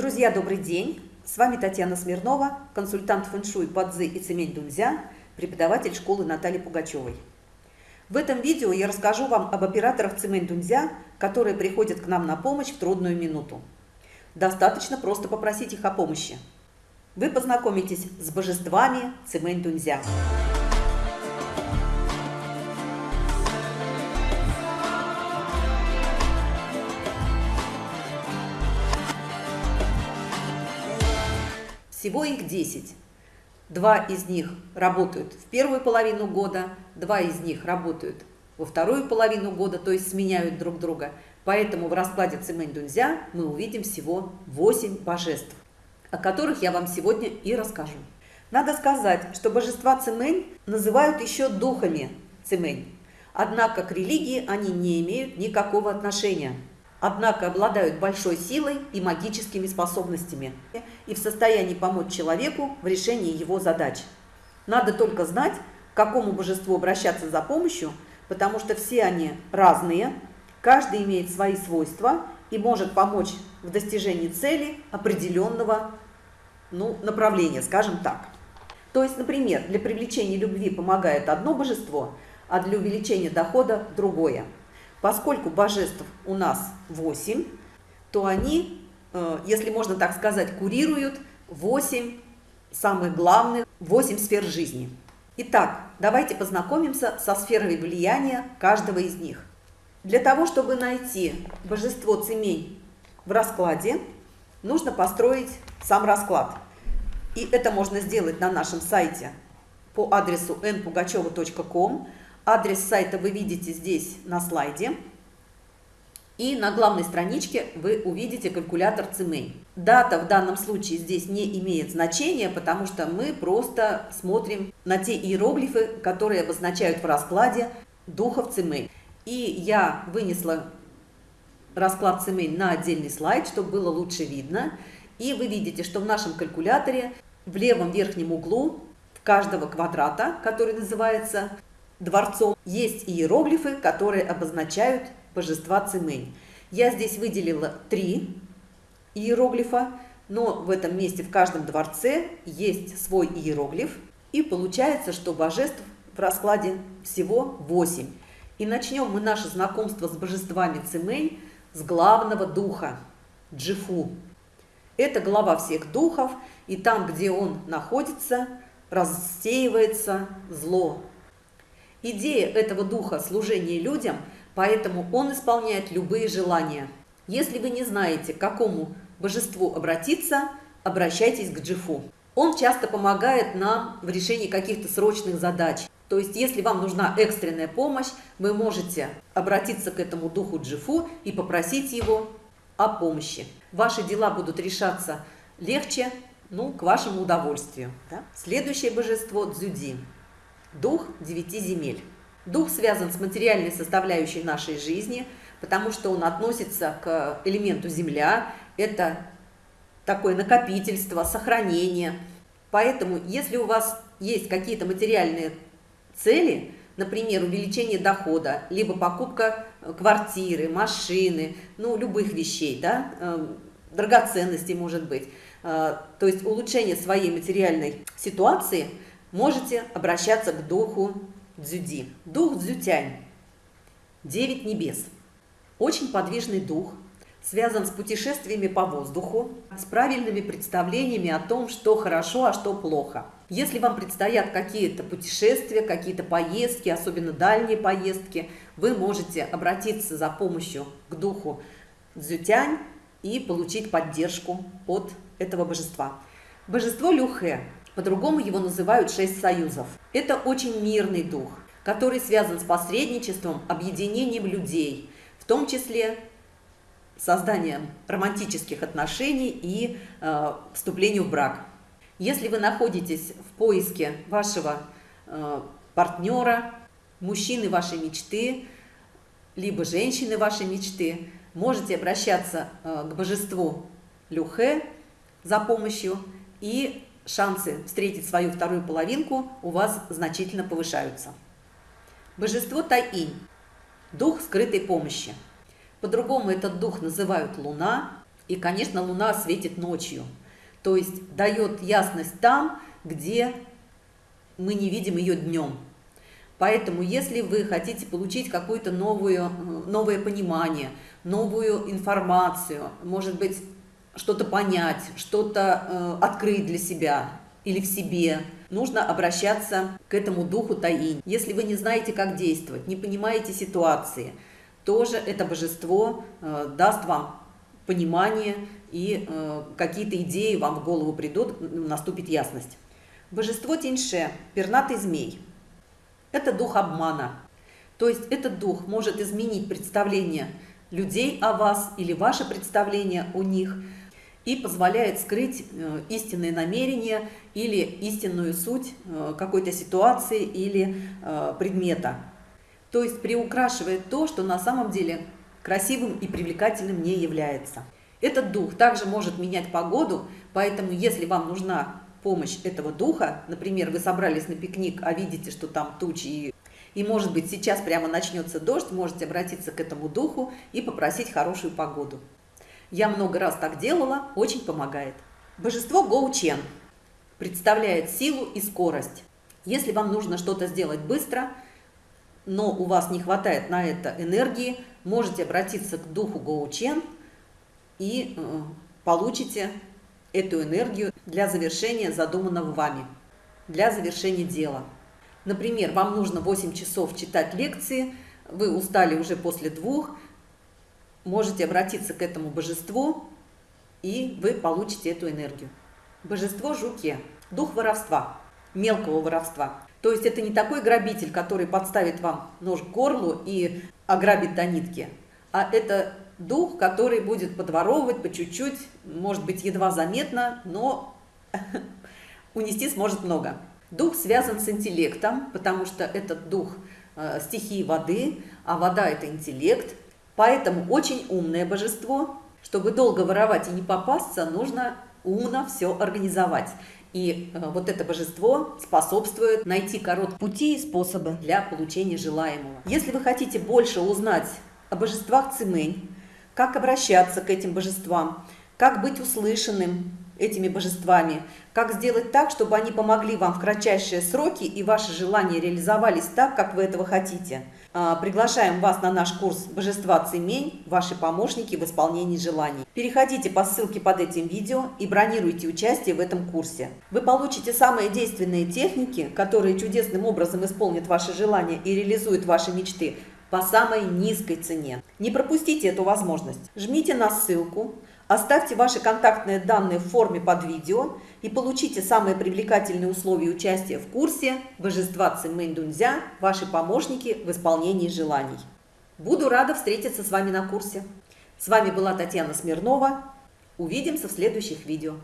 Друзья, добрый день! С вами Татьяна Смирнова, консультант фэншуй Падзы и Цемень Дунзя, преподаватель школы Натальи Пугачевой. В этом видео я расскажу вам об операторах Цемень Дунзя, которые приходят к нам на помощь в трудную минуту. Достаточно просто попросить их о помощи. Вы познакомитесь с божествами Цемень Дунзя. Всего их 10. Два из них работают в первую половину года, два из них работают во вторую половину года, то есть сменяют друг друга. Поэтому в раскладе Цимэнь Дунзя мы увидим всего 8 божеств, о которых я вам сегодня и расскажу. Надо сказать, что божества Цимэнь называют еще духами Цимэнь. Однако к религии они не имеют никакого отношения однако обладают большой силой и магическими способностями и в состоянии помочь человеку в решении его задач. Надо только знать, к какому божеству обращаться за помощью, потому что все они разные, каждый имеет свои свойства и может помочь в достижении цели определенного ну, направления, скажем так. То есть, например, для привлечения любви помогает одно божество, а для увеличения дохода другое. Поскольку божеств у нас 8, то они, э, если можно так сказать, курируют 8 самых главных, 8 сфер жизни. Итак, давайте познакомимся со сферой влияния каждого из них. Для того, чтобы найти божество Цемень в раскладе, нужно построить сам расклад. И это можно сделать на нашем сайте по адресу npugacheva.com Адрес сайта вы видите здесь на слайде. И на главной страничке вы увидите калькулятор Цимей. Дата в данном случае здесь не имеет значения, потому что мы просто смотрим на те иероглифы, которые обозначают в раскладе духов Цимей. И я вынесла расклад Цимей на отдельный слайд, чтобы было лучше видно. И вы видите, что в нашем калькуляторе в левом верхнем углу каждого квадрата, который называется дворцом, есть иероглифы, которые обозначают божества Цимэнь. Я здесь выделила три иероглифа, но в этом месте в каждом дворце есть свой иероглиф, и получается, что божеств в раскладе всего 8. И начнем мы наше знакомство с божествами Цимэнь с главного духа – Джифу. Это глава всех духов, и там, где он находится, рассеивается зло, Идея этого духа – служение людям, поэтому он исполняет любые желания. Если вы не знаете, к какому божеству обратиться, обращайтесь к Джифу. Он часто помогает нам в решении каких-то срочных задач. То есть, если вам нужна экстренная помощь, вы можете обратиться к этому духу Джифу и попросить его о помощи. Ваши дела будут решаться легче, ну, к вашему удовольствию. Да? Следующее божество – Дзюди. Дух девяти земель. Дух связан с материальной составляющей нашей жизни, потому что он относится к элементу земля. Это такое накопительство, сохранение. Поэтому, если у вас есть какие-то материальные цели, например, увеличение дохода, либо покупка квартиры, машины, ну, любых вещей, да, э, драгоценностей, может быть, э, то есть улучшение своей материальной ситуации – можете обращаться к духу Дзюди. Дух Дзютянь. Девять небес. Очень подвижный дух, связан с путешествиями по воздуху, с правильными представлениями о том, что хорошо, а что плохо. Если вам предстоят какие-то путешествия, какие-то поездки, особенно дальние поездки, вы можете обратиться за помощью к духу Дзютянь и получить поддержку от этого божества. Божество Люхе по-другому его называют шесть союзов. Это очень мирный дух, который связан с посредничеством, объединением людей, в том числе созданием романтических отношений и э, вступлением в брак. Если вы находитесь в поиске вашего э, партнера, мужчины вашей мечты, либо женщины вашей мечты, можете обращаться э, к божеству Люхе за помощью и шансы встретить свою вторую половинку у вас значительно повышаются. Божество Тайинь – дух скрытой помощи. По-другому этот дух называют Луна И, конечно, Луна светит ночью, то есть дает ясность там, где мы не видим ее днем. Поэтому, если вы хотите получить какое-то новое понимание, новую информацию, может быть, что-то понять, что-то э, открыть для себя или в себе, нужно обращаться к этому духу Таинь. Если вы не знаете, как действовать, не понимаете ситуации, тоже это божество э, даст вам понимание и э, какие-то идеи вам в голову придут, наступит ясность. Божество Тиньше, пернатый змей, это дух обмана. То есть этот дух может изменить представление людей о вас или ваше представление о них и позволяет скрыть э, истинные намерения или истинную суть э, какой-то ситуации или э, предмета. То есть приукрашивает то, что на самом деле красивым и привлекательным не является. Этот дух также может менять погоду, поэтому если вам нужна помощь этого духа, например, вы собрались на пикник, а видите, что там тучи, и, и может быть сейчас прямо начнется дождь, можете обратиться к этому духу и попросить хорошую погоду. Я много раз так делала, очень помогает. Божество Гоучен представляет силу и скорость. Если вам нужно что-то сделать быстро, но у вас не хватает на это энергии, можете обратиться к духу Гоучен и э, получите эту энергию для завершения задуманного вами, для завершения дела. Например, вам нужно 8 часов читать лекции, вы устали уже после двух, можете обратиться к этому божеству, и вы получите эту энергию. Божество Жуке, дух воровства, мелкого воровства. То есть это не такой грабитель, который подставит вам нож к горлу и ограбит до нитки, а это дух, который будет подворовывать по чуть-чуть, может быть, едва заметно, но унести сможет много. Дух связан с интеллектом, потому что этот дух э, стихии воды, а вода – это интеллект. Поэтому очень умное божество. Чтобы долго воровать и не попасться, нужно умно все организовать. И э, вот это божество способствует найти короткие пути и способы для получения желаемого. Если вы хотите больше узнать о божествах Цимэнь, как обращаться к этим божествам, как быть услышанным этими божествами, как сделать так, чтобы они помогли вам в кратчайшие сроки и ваши желания реализовались так, как вы этого хотите. А, приглашаем вас на наш курс «Божества Цемень. Ваши помощники в исполнении желаний». Переходите по ссылке под этим видео и бронируйте участие в этом курсе. Вы получите самые действенные техники, которые чудесным образом исполнят ваши желания и реализуют ваши мечты по самой низкой цене. Не пропустите эту возможность. Жмите на ссылку, оставьте ваши контактные данные в форме под видео и получите самые привлекательные условия участия в курсе «Божества Цимэнь Дунзя. Ваши помощники в исполнении желаний». Буду рада встретиться с вами на курсе. С вами была Татьяна Смирнова. Увидимся в следующих видео.